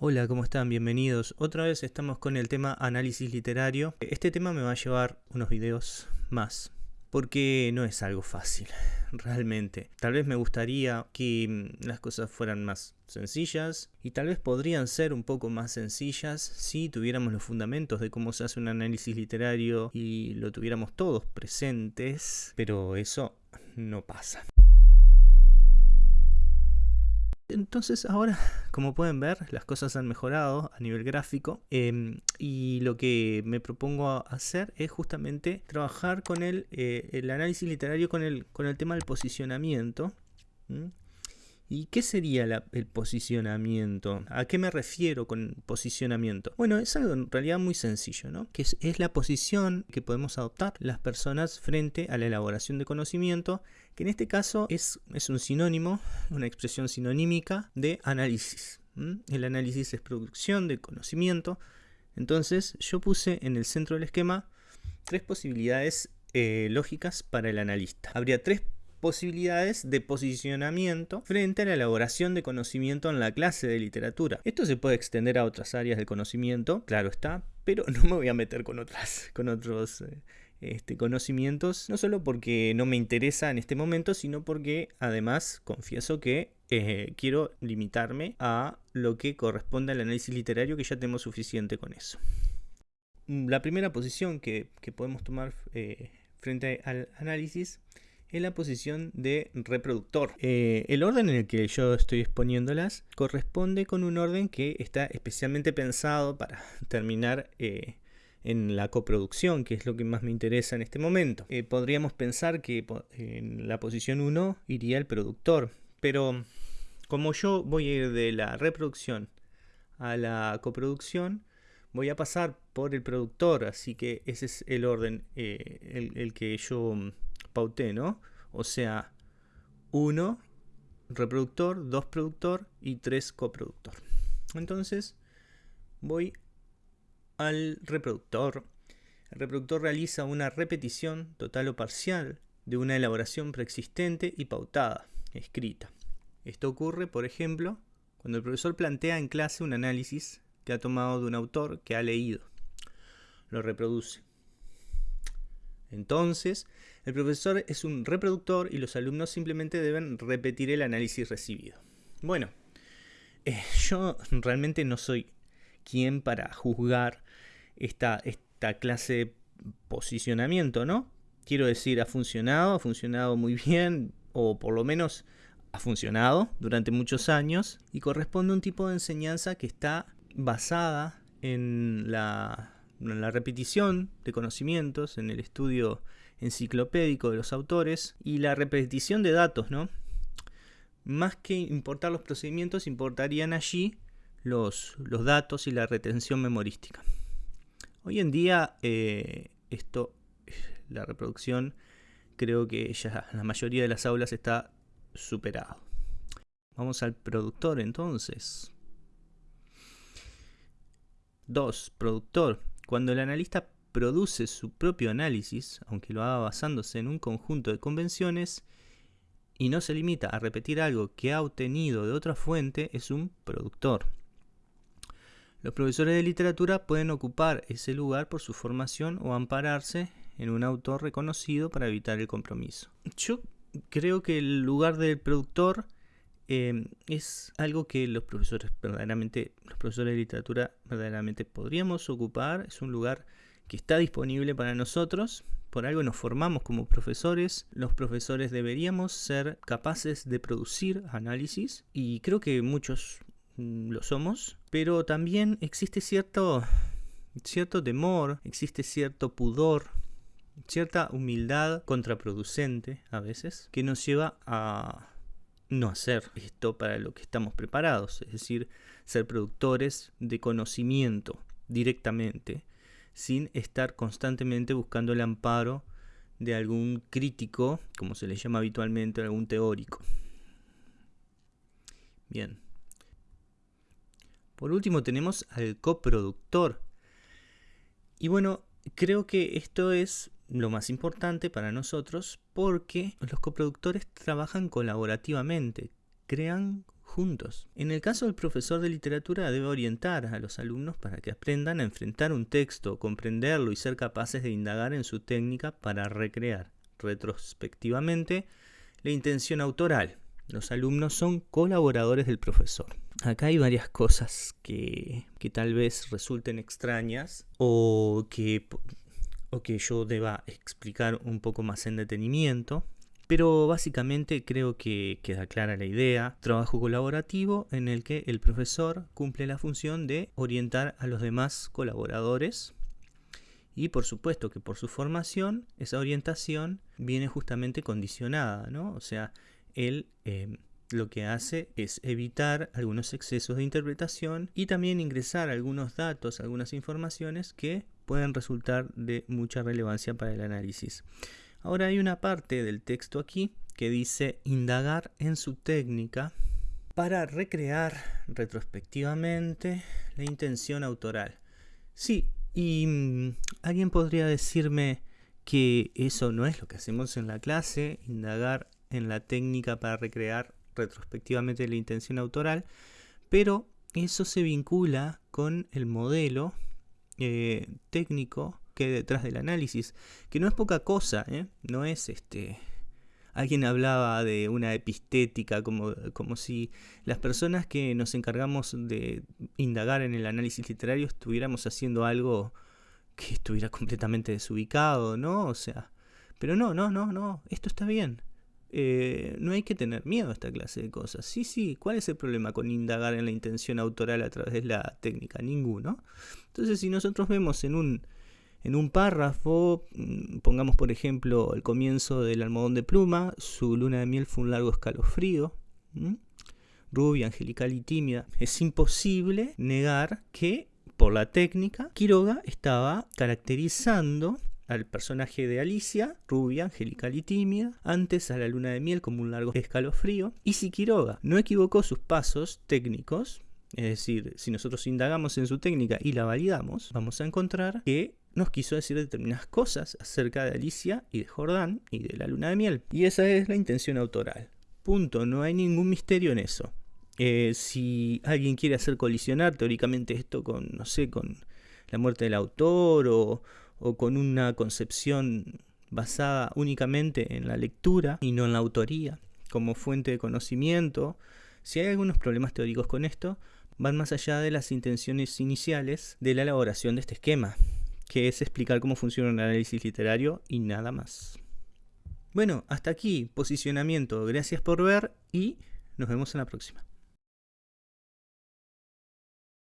Hola, ¿cómo están? Bienvenidos. Otra vez estamos con el tema análisis literario. Este tema me va a llevar unos videos más, porque no es algo fácil, realmente. Tal vez me gustaría que mm, las cosas fueran más sencillas y tal vez podrían ser un poco más sencillas si tuviéramos los fundamentos de cómo se hace un análisis literario y lo tuviéramos todos presentes, pero eso no pasa. Entonces ahora, como pueden ver, las cosas han mejorado a nivel gráfico em, y lo que me propongo hacer es justamente trabajar con el, eh, el análisis literario con el, con el tema del posicionamiento. ¿Y qué sería el posicionamiento? ¿A qué me refiero con posicionamiento? Bueno, es algo en realidad muy sencillo, ¿no? Que es, la posición que podemos adoptar las personas frente a la elaboración de conocimiento, que en este caso es, es un sinónimo, una expresión sinonímica de análisis. El análisis es producción de conocimiento. Entonces yo puse en el centro del esquema tres posibilidades eh, lógicas para el analista. Habría tres de posicionamiento frente a la elaboración de conocimiento en la clase de literatura. Esto se puede extender a otras áreas del conocimiento, claro está, pero no me voy a meter con, otras, con otros eh, este, conocimientos, no solo porque no me interesa en este momento, sino porque además confieso que eh, quiero limitarme a lo que corresponde al análisis literario, que ya tenemos suficiente con eso. La primera posición que, podemos tomar eh, frente al análisis en la posición de reproductor. Eh, el orden en el que yo estoy exponiéndolas corresponde con un orden que está especialmente pensado para terminar eh, en la coproducción, que es lo que más me interesa en este momento. Eh, podríamos pensar que en la posición 1 iría el productor, pero como yo voy a ir de la reproducción a la coproducción, voy a pasar por el productor, así que ese es el orden el que yo O sea, 1 reproductor, 2 productor y 3 coproductor. Entonces, voy al reproductor. El reproductor realiza una repetición total o parcial de una elaboración preexistente y pautada, escrita. Esto ocurre, por ejemplo, cuando el profesor plantea en clase un análisis que ha tomado de un autor que ha leído. Lo reproduce. Entonces, el profesor es un reproductor y los alumnos simplemente deben repetir el análisis recibido. Bueno, eh, yo realmente no soy quien para juzgar esta, esta clase de posicionamiento, ¿no? Quiero decir, ha funcionado, ha funcionado muy bien, o por lo menos ha funcionado durante muchos años, y corresponde a un tipo de enseñanza que está basada en la en la repetición de conocimientos, en el estudio enciclopédico de los autores y la repetición de datos, ¿no? Más que importar los procedimientos, importarían allí los, los datos y la retención memorística. Hoy en día, eh, esto, la reproducción, creo que ya la mayoría de las aulas está superado. Vamos al productor entonces. 2. Productor. Cuando el analista produce su propio análisis, aunque lo haga basándose en un conjunto de convenciones, y no se limita a repetir algo que ha obtenido de otra fuente, es un productor. Los profesores de literatura pueden ocupar ese lugar por su formación o ampararse en un autor reconocido para evitar el compromiso. Yo creo que el lugar del productor Em, es algo que los profesores verdaderamente, los profesores de literatura verdaderamente podríamos ocupar, es un lugar que está disponible para nosotros, por algo nos formamos como profesores, los profesores deberíamos ser capaces de producir análisis y creo que muchos mm, lo somos, pero también existe cierto, cierto temor, existe cierto pudor, cierta humildad contraproducente a veces que nos lleva a no hacer esto para lo que estamos preparados, es decir, ser productores de conocimiento directamente, sin estar constantemente buscando el amparo de algún crítico, como se le llama habitualmente, algún teórico. Bien. Por último tenemos al coproductor. Y bueno, creo que esto es lo más importante para nosotros porque los coproductores trabajan colaborativamente, crean juntos. En el caso del profesor de literatura debe orientar a los alumnos para que aprendan a enfrentar un texto, comprenderlo y ser capaces de indagar en su técnica para recrear retrospectivamente la intención autoral. Los alumnos son colaboradores del profesor. Acá hay varias cosas que, que tal vez resulten extrañas o que, o que yo deba explicar un poco más en detenimiento. Pero básicamente creo que queda clara la idea. Trabajo colaborativo en el que el profesor cumple la función de orientar a los demás colaboradores. Y por supuesto que por su formación, esa orientación viene justamente condicionada, ¿no? O sea, él em, lo que hace es evitar algunos excesos de interpretación y también ingresar algunos datos, algunas informaciones que pueden resultar de mucha relevancia para el análisis. Ahora hay una parte del texto aquí que dice indagar en su técnica para recrear retrospectivamente la intención autoral. Sí, y mm, alguien podría decirme que eso no es lo que hacemos en la clase, indagar en la técnica para recrear retrospectivamente la intención autoral, pero eso se vincula con el modelo eh, técnico que detrás del análisis, que no es poca cosa, ¿eh? no es este... Alguien hablaba de una epistética, como, como si las personas que nos encargamos de indagar en el análisis literario estuviéramos haciendo algo que estuviera completamente desubicado, ¿no? O sea, pero no, no, no, no, esto está bien. Eh, no hay que tener miedo a esta clase de cosas. Sí, sí, ¿cuál es el problema con indagar en la intención autoral a través de la técnica? Ninguno. Entonces, si nosotros vemos en un en un párrafo, mm, pongamos por ejemplo el comienzo del almohadón de pluma, su luna de miel fue un largo escalofrío, rubia, angelical y tímida. Es imposible negar que por la técnica Quiroga estaba caracterizando al personaje de Alicia, rubia, angelical y tímida, antes a la luna de miel como un largo escalofrío, y si Quiroga no equivocó sus pasos técnicos, es decir, si nosotros indagamos en su técnica y la validamos, vamos a encontrar que nos quiso decir determinadas cosas acerca de Alicia y de Jordán y de la luna de miel. Y esa es la intención autoral. Punto, no hay ningún misterio en eso. Eh, si alguien quiere hacer colisionar teóricamente esto con, no sé, con la muerte del autor o, o con una concepción basada únicamente en la lectura y no en la autoría como fuente de conocimiento, si hay algunos problemas teóricos con esto, van más allá de las intenciones iniciales de la elaboración de este esquema que es explicar cómo funciona un análisis literario y nada más. Bueno, hasta aquí, posicionamiento. Gracias por ver y nos vemos en la próxima.